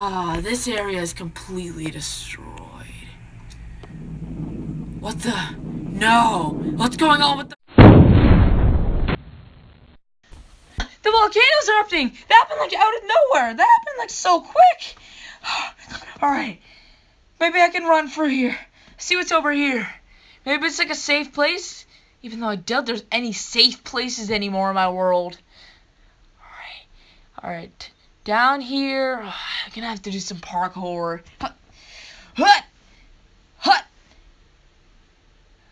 Ah, this area is completely destroyed. What the? No! What's going on with the- The volcano's erupting! That happened like out of nowhere! That happened like so quick! Alright. Maybe I can run through here. See what's over here. Maybe it's like a safe place? Even though I doubt there's any safe places anymore in my world. Alright. Alright. Down here, I'm gonna have to do some parkour. Hut, hut, hut,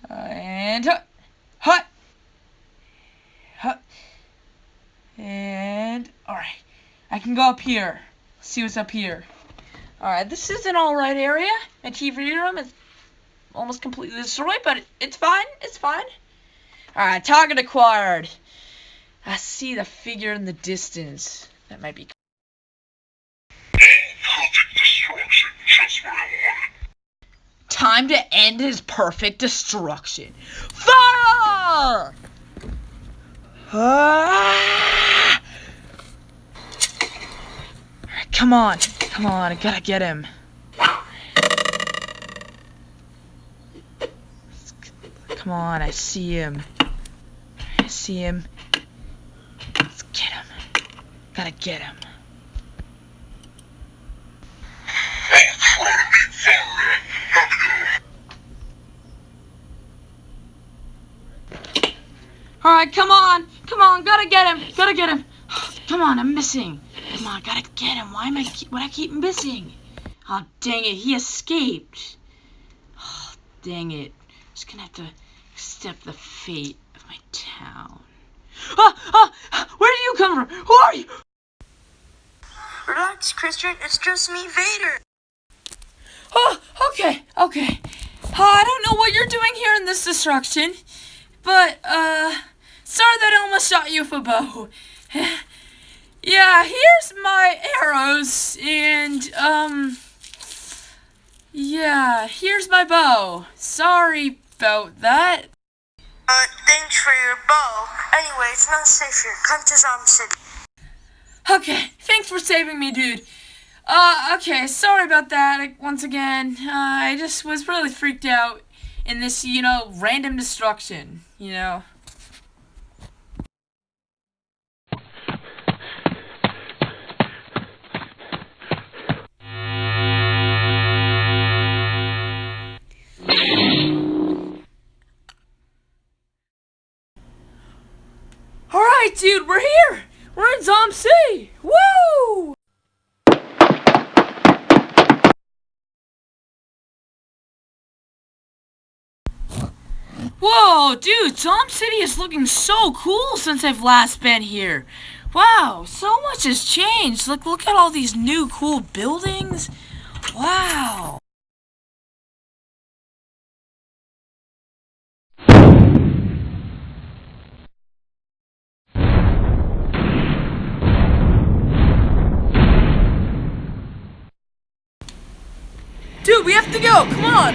and hut, hut, hut, and all right. I can go up here. see what's up here. All right, this is an all right area. My TV room is almost completely destroyed, but it's fine. It's fine. All right, target acquired. I see the figure in the distance. That might be Time to end his perfect destruction. Fire! Ah! Come on, come on, I gotta get him. Come on, I see him. I see him. Let's get him. Gotta get him. Alright, come on. Come on, gotta get him. Gotta get him. Come on, I'm missing. Come on, gotta get him. Why am I keep, why I keep missing? Oh, dang it. He escaped. Oh, dang it. Just gonna have to accept the fate of my town. Ah, ah, where do you come from? Who are you? Relax, Christian. It's just me, Vader. Oh, okay, okay. Uh, I don't know what you're doing here in this destruction, but, uh, sorry that I almost shot you with a bow. yeah, here's my arrows, and, um, yeah, here's my bow. Sorry about that. Uh, thanks for your bow. Anyway, it's not safe here. Come to Zombie City. Okay, thanks for saving me, dude. Uh, okay, sorry about that once again. Uh, I just was really freaked out in this, you know, random destruction, you know. Alright, dude, we're here! We're in Zom City! Woo! Whoa, dude, Zom City is looking so cool since I've last been here. Wow, so much has changed. Look, look at all these new cool buildings. Wow. Dude, we have to go. Come on.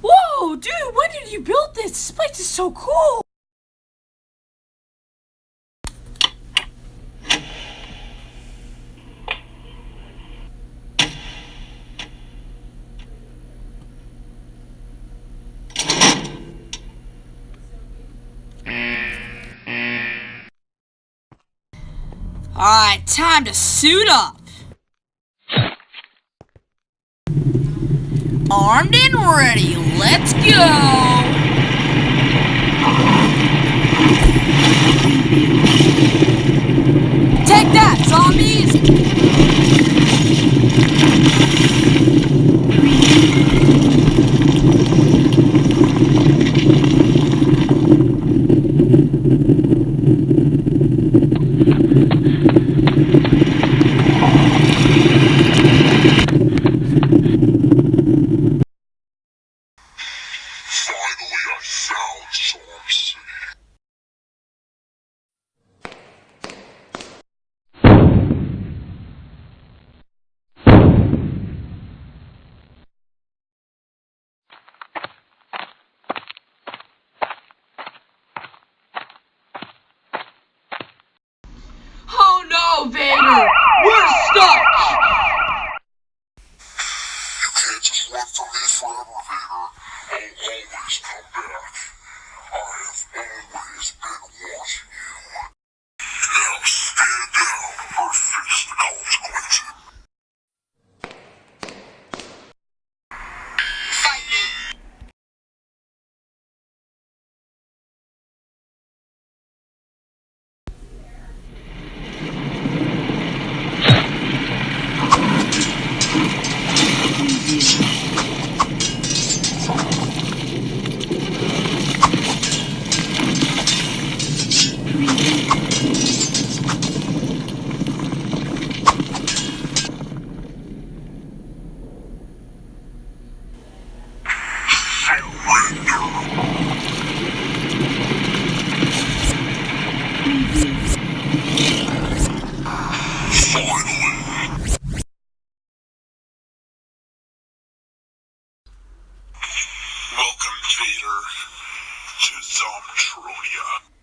Whoa, dude, when did you build this? This place is so cool. Alright, time to suit up. Armed and ready, let's go! just worked for me forever, Vader. I'll always come back. I have always been watching. To Zomtronia.